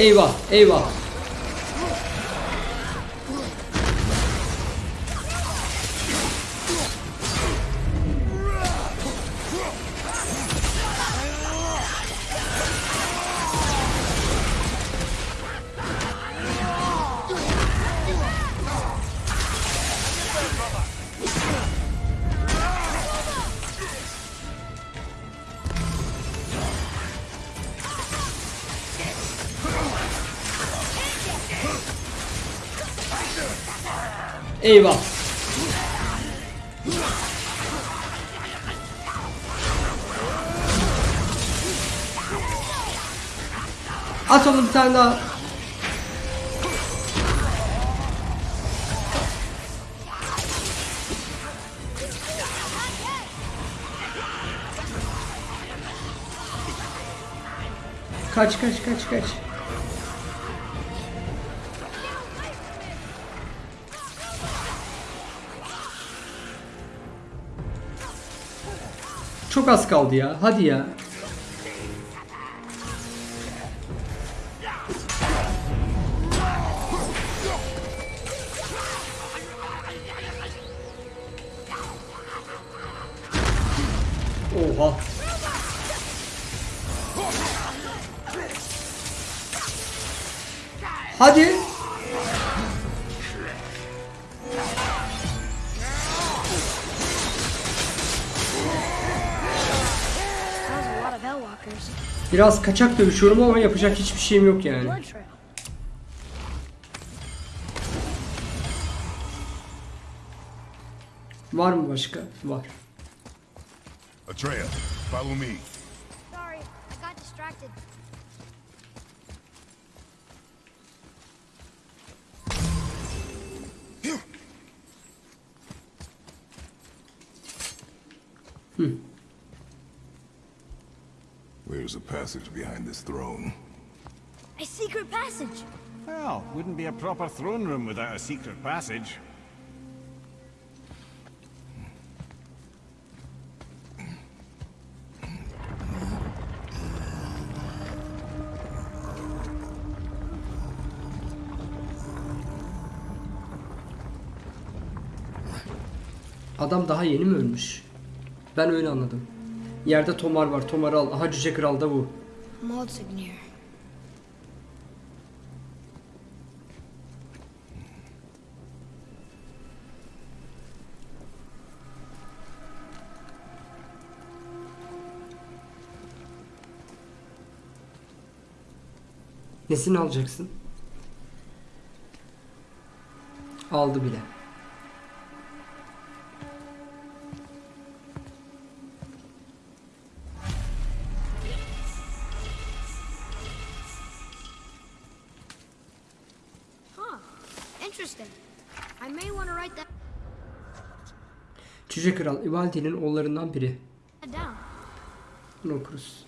Eyvah, eyvah. Eyvah. At onu bir tane daha. Kaç kaç kaç kaç. çok az kaldı ya. Hadi ya. Oha. Hadi. Biraz kaçak dövüşüyorum ama yapacak hiçbir şeyim yok yani. Var mı başka? Var.
Atreya, follow me.
Sorry, I got distracted.
Where's a passage behind this throne?
A secret passage.
Well, wouldn't be a proper throne room without a secret passage.
Adam daha yeni mi ölmüş? Ben öyle anladım. Yerde Tomar var. Tomar'ı al. Aha Cüce Kral da bu.
Moldsignir.
Nesini alacaksın? Aldı bile. Cüce Kral Ivaldi'nin oğullarından biri. Bunu okuruz.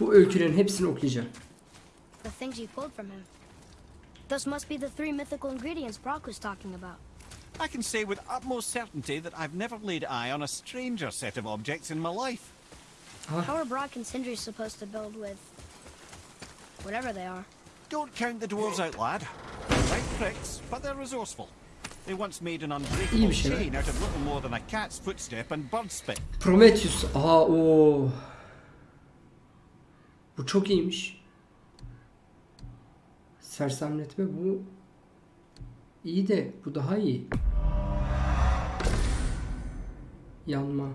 Bu öykülerin hepsini okuyacağım.
The things you pulled from him. Those must be the three mythical ingredients Brock was talking about.
I can say with utmost certainty that I've never laid eye on a stranger set of objects in my life.
How are Brock and Sindri supposed to build with whatever they are?
Don't count the dwarves out, lad. They're right pricks, but they're resourceful. They once made an unbreakable
İyi
chain out of little more than a cat's footstep and bird spit.
Prometheus. Aa o. Bu çok iyiymiş. Sersemletme bu iyi de bu daha iyi. Yanma.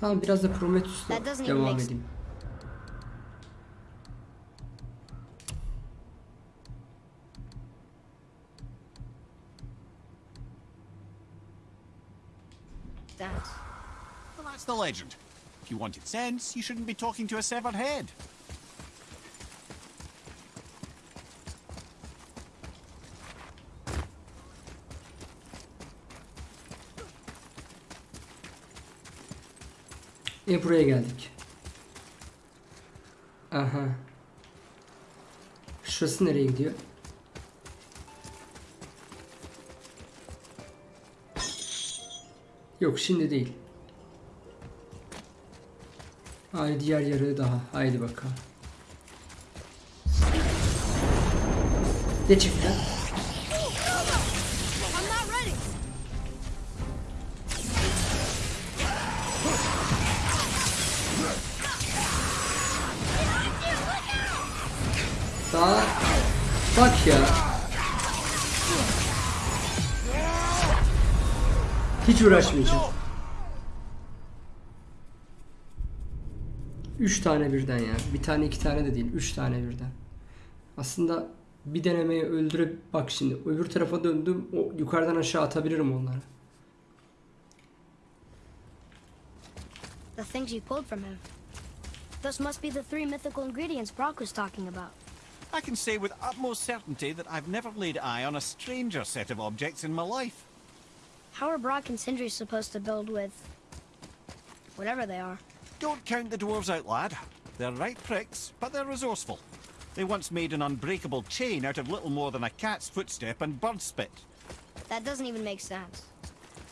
Tamam biraz da Prometheus'la
That doesn't
devam
make
edeyim.
That.
Well, that's the legend. If you wanted sense, you shouldn't be talking to a severed head.
E buraya geldik. Aha. Şurası nereye gidiyor? Yok şimdi değil. Haydi diğer yarı daha. Haydi bakalım. Ne çıktı? Hiç uğraşmayacağım. Üç tane birden ya. Bir tane iki tane de değil. Üç tane birden. Aslında bir denemeye öldürüp bak şimdi öbür tarafa döndüm. O yukarıdan aşağı atabilirim onları.
The things you pulled from him. Those must be the three mythical ingredients Brock was talking about.
I can say with utmost certainty that I've never laid eye on a stranger set of objects in my life.
How are Brock and Sindri supposed to build with whatever they are?
Don't count the dwarves out, lad. They're right pricks, but they're resourceful. They once made an unbreakable chain out of little more than a cat's footstep and bird spit.
That doesn't even make sense.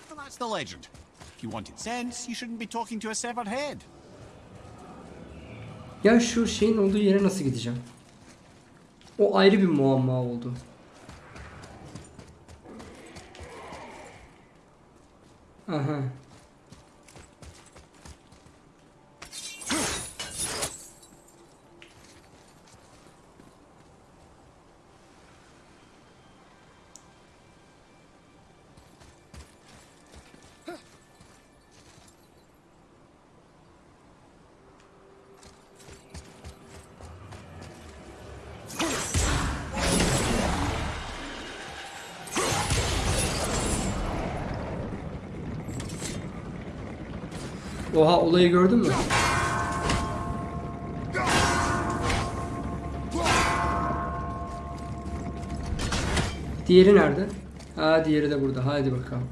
Well, that's the legend. If you wanted sense, you shouldn't be talking to a severed head.
Ya şu şeyin olduğu yere nasıl gideceğim? O ayrı bir muamma oldu. Aha. Oha olayı gördün mü? Diğeri nerede? Ha diğeri de burada. Hadi bakalım.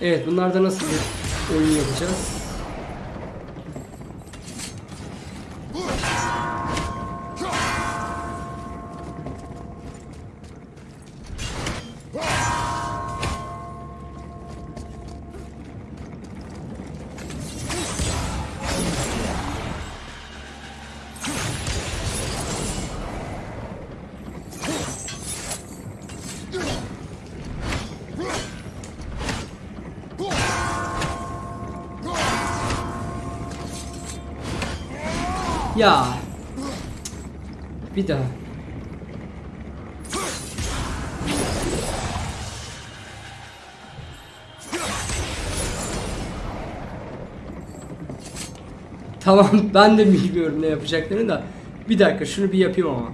Evet bunlarda nasıl bir oyun yapacağız? Tamam ben de bilmiyorum ne yapacaklarını da. Bir dakika şunu bir yapayım ama.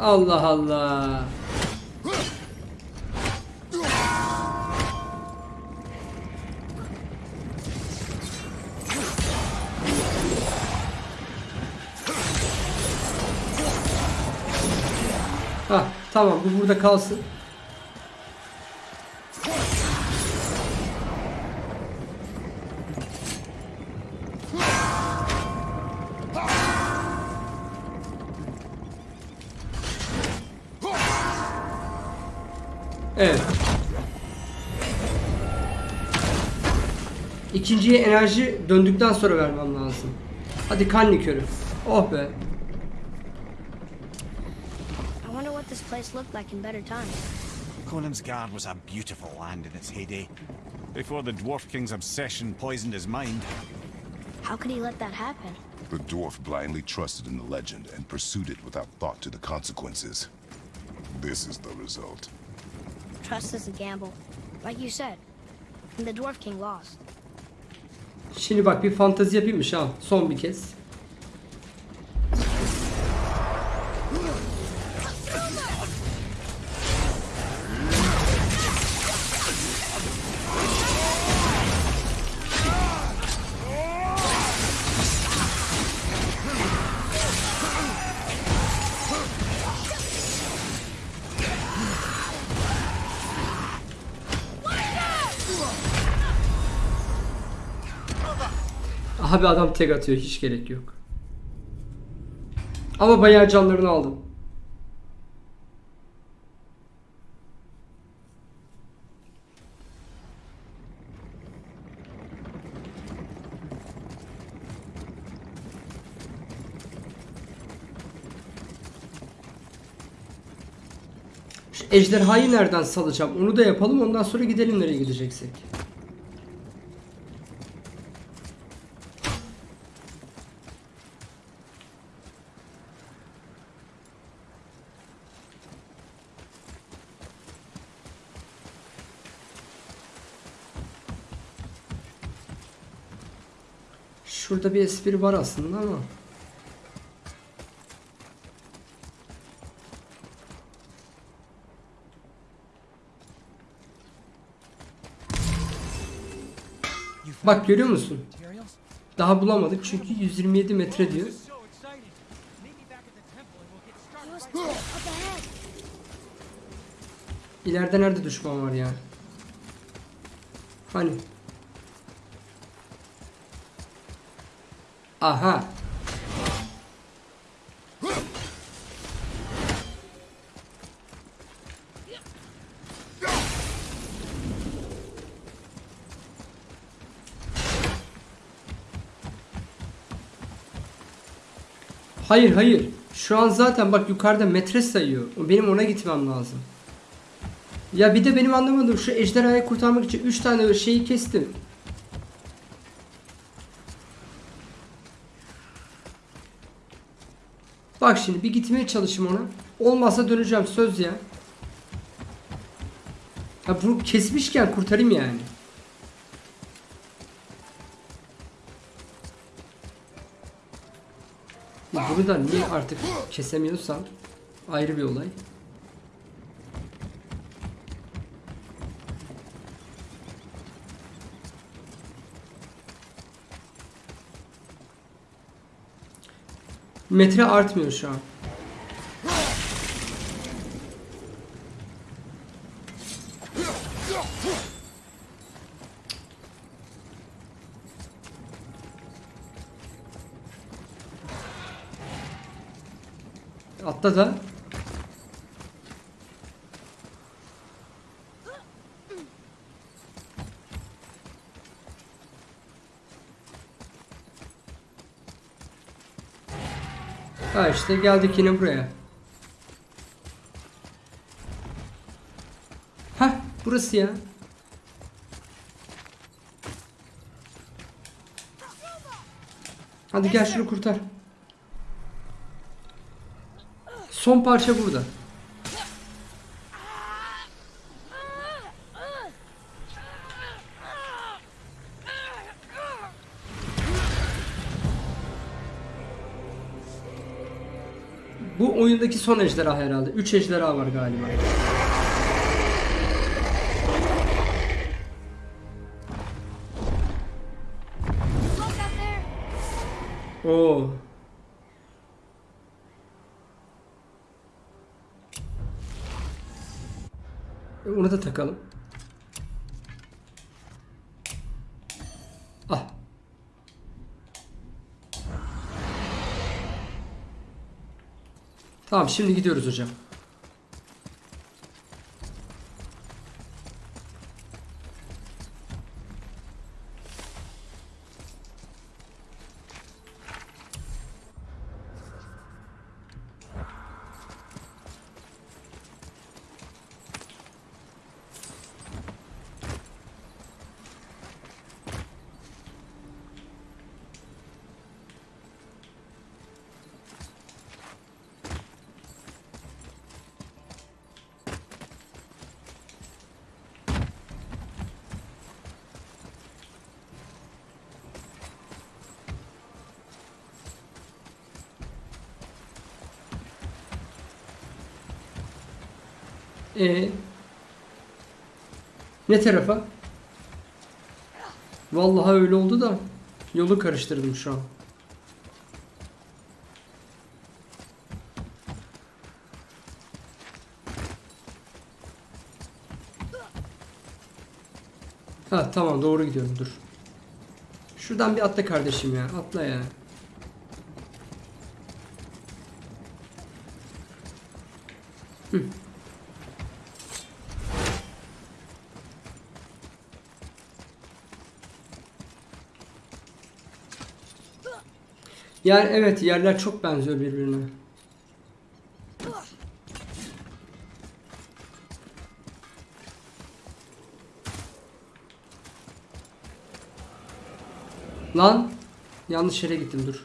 Allah Allah. Ha tamam bu burada kalsın. Evet. İkinciye enerji döndükten sonra vermem lazım. Hadi kan likörü. Oh be.
This place looked like in better times.
Conansgard was a beautiful land in its heyday. Before the Dwarf King's obsession poisoned his mind.
How could he let that happen?
The dwarf blindly trusted in the legend and pursued it without thought to the consequences. This is the result.
Trust is a gamble. Like you said. And the Dwarf King lost.
Şimdi bak bir fantazi yapayım mı Şahan? Son bir kez. Abi adam tek atıyor hiç gerek yok. Ama bayağı canlarını aldım. Şu ejderhayı nereden salacağım? Onu da yapalım ondan sonra gidelim nereye gideceksek. Şurada bir espri var aslında ama. Bak görüyor musun? Daha bulamadık çünkü 127 metre diyor. İleride nerede düşman var yani? Hani? Aha. Hayır hayır. Şu an zaten bak yukarıda metre sayıyor. Benim ona gitmem lazım. Ya bir de benim anlamadığım şu ejderhayı kurtarmak için 3 tane şeyi kestim. Bak şimdi bir gitmeye çalışayım ona. Olmazsa döneceğim söz ya. Ya bunu kesmişken kurtarayım yani. Bunu da niye artık kesemiyorsam ayrı bir olay. Metre artmıyor şu an. Atla da. Ha işte geldik yine buraya. Ha burası ya. Hadi gel şunu kurtar. Son parça burada. Bu oyundaki son ejderha herhalde. 3 ejderha var galiba. Oo. Onu da takalım. Ah. Tamam şimdi gidiyoruz hocam. Ee, ne tarafa? Vallahi öyle oldu da yolu karıştırdım şu an. Ha tamam doğru gidiyorum dur. Şuradan bir atla kardeşim ya atla ya. Yani evet yerler çok benziyor birbirine. Lan yanlış yere gittim dur.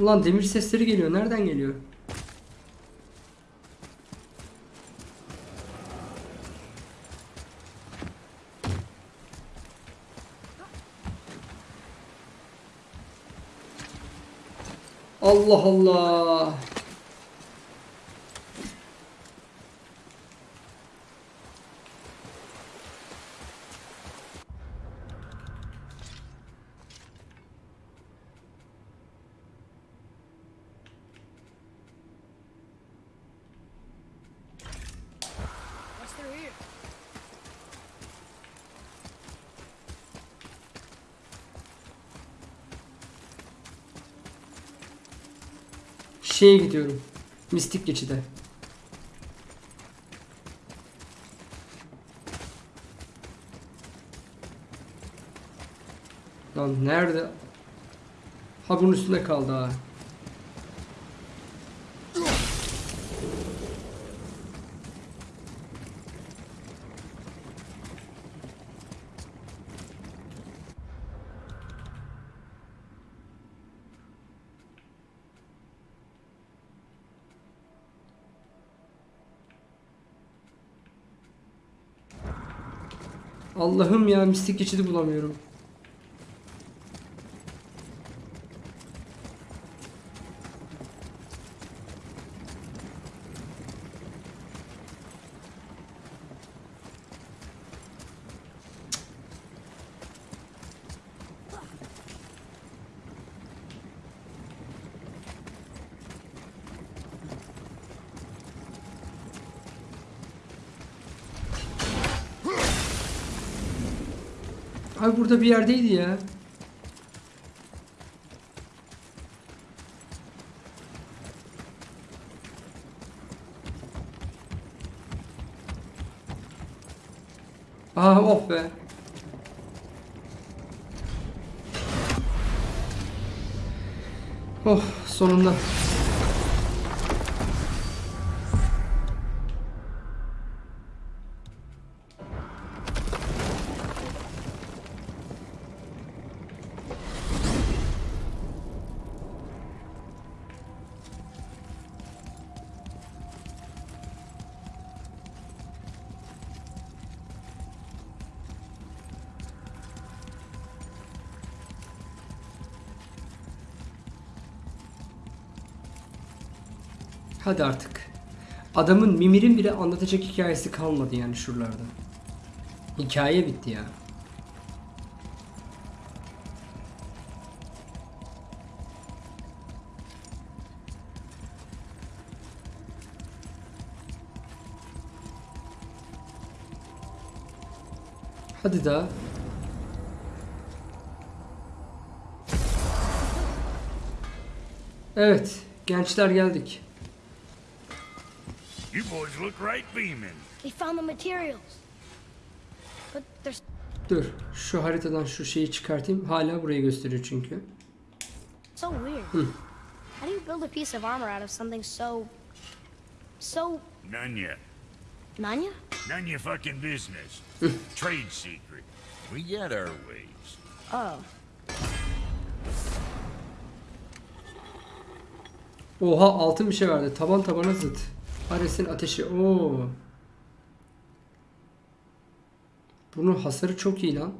Ulan demir sesleri geliyor. Nereden geliyor? Allah Allah. Şeye gidiyorum. Mistik geçide. Lan nerede? Ha bunun üstünde kaldı ha. Allah'ım ya mistik geçidi bulamıyorum. Abi burada bir yerdeydi ya. Aa oh be. Oh sonunda. Hadi artık. Adamın Mimir'in bile anlatacak hikayesi kalmadı yani şuralarda. Hikaye bitti ya. Hadi daha. Evet, gençler geldik.
Boys look right beaming.
We found the materials. But there's
Dur, şu haritadan şu şeyi çıkartayım. Hala burayı gösteriyor çünkü.
so weird. How do you build a piece of armor out of something so... so...
Yet.
Nanya?
None your fucking business. Trade secret. We get our ways.
Oh.
Oha altın bir şey verdi. Taban tabana zıt. Ares'in ateşi. Oo. Bunun hasarı çok iyi lan.